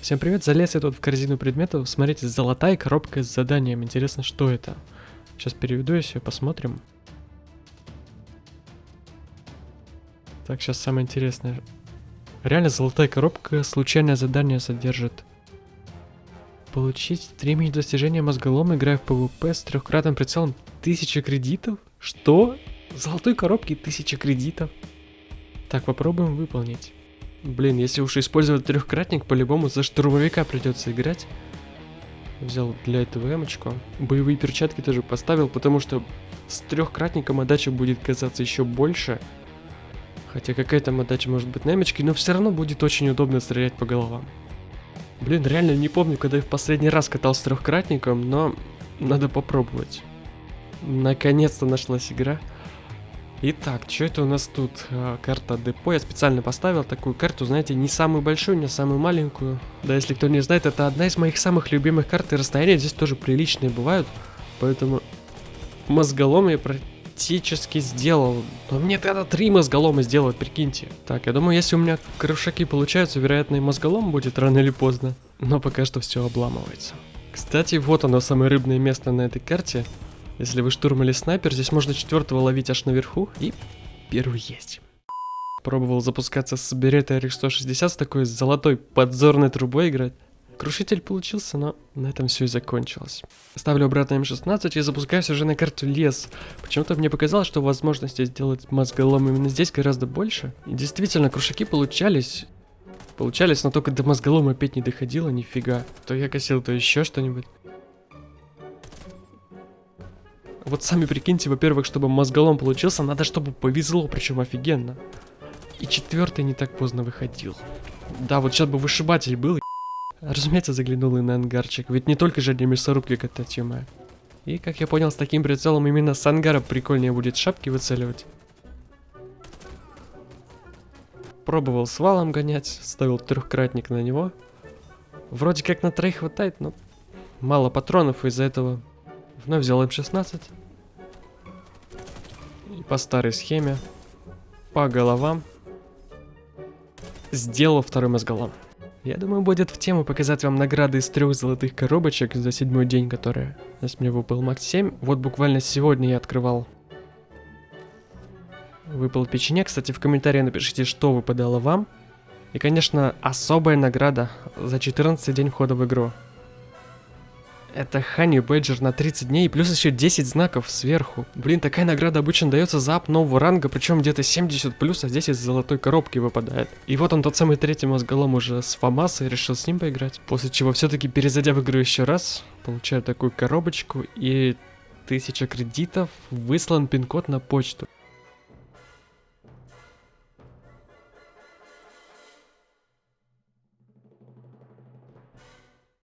Всем привет, залез я тут в корзину предметов. Смотрите, золотая коробка с заданием. Интересно, что это? Сейчас переведу ее, посмотрим. Так, сейчас самое интересное. Реально золотая коробка случайное задание содержит. Получить стремень достижения мозголома, играя в PvP с трехкратным прицелом 1000 кредитов? Что? В золотой коробке 1000 кредитов? Так, попробуем выполнить. Блин, если уж использовать трехкратник, по-любому за штурмовика придется играть. Взял для этого эмочку. Боевые перчатки тоже поставил, потому что с трехкратником отдача будет казаться еще больше. Хотя какая там отдача может быть на эмочке, но все равно будет очень удобно стрелять по головам. Блин, реально не помню, когда я в последний раз катался с трехкратником, но надо попробовать. Наконец-то нашлась игра. Итак, что это у нас тут? А, карта депо. Я специально поставил такую карту, знаете, не самую большую, не самую маленькую. Да, если кто не знает, это одна из моих самых любимых карт, и расстояния здесь тоже приличные бывают. Поэтому мозголом я практически сделал. Но мне тогда три мозголома сделать, прикиньте. Так, я думаю, если у меня крышаки получаются, вероятно и мозголом будет рано или поздно. Но пока что все обламывается. Кстати, вот оно, самое рыбное место на этой карте. Если вы штурм или снайпер, здесь можно четвертого ловить аж наверху, и первый есть. Пробовал запускаться с Берета RX-160 с такой золотой подзорной трубой играть. Крушитель получился, но на этом все и закончилось. Ставлю обратно М16 и запускаюсь уже на карту лес. Почему-то мне показалось, что возможности сделать мозголом именно здесь гораздо больше. И действительно, крушаки получались. Получались, но только до мозголома опять не доходило, нифига. То я косил, то еще что-нибудь. Вот сами прикиньте, во-первых, чтобы мозголом получился, надо, чтобы повезло, причем офигенно. И четвертый не так поздно выходил. Да, вот сейчас бы вышибатель был. Разумеется, заглянул и на ангарчик, ведь не только же для мясорубки катать, ё И, как я понял, с таким прицелом именно с ангара прикольнее будет шапки выцеливать. Пробовал с валом гонять, ставил трехкратник на него. Вроде как на троих хватает, но мало патронов из-за этого Вновь взял М16. И по старой схеме, по головам, сделал второй мозголом. Я думаю, будет в тему показать вам награды из трех золотых коробочек за седьмой день, которые с мне выпал Макс 7. Вот буквально сегодня я открывал. Выпал печенек. Кстати, в комментарии напишите, что выпадало вам. И, конечно, особая награда за 14 день входа в игру. Это Хани Бэджер на 30 дней, плюс еще 10 знаков сверху. Блин, такая награда обычно дается за ап нового ранга, причем где-то 70 плюс, а здесь из золотой коробки выпадает. И вот он тот самый третий мозголом уже с Фомаса, и решил с ним поиграть. После чего все-таки перезайдя в игру еще раз, получаю такую коробочку и 1000 кредитов, выслан пин-код на почту.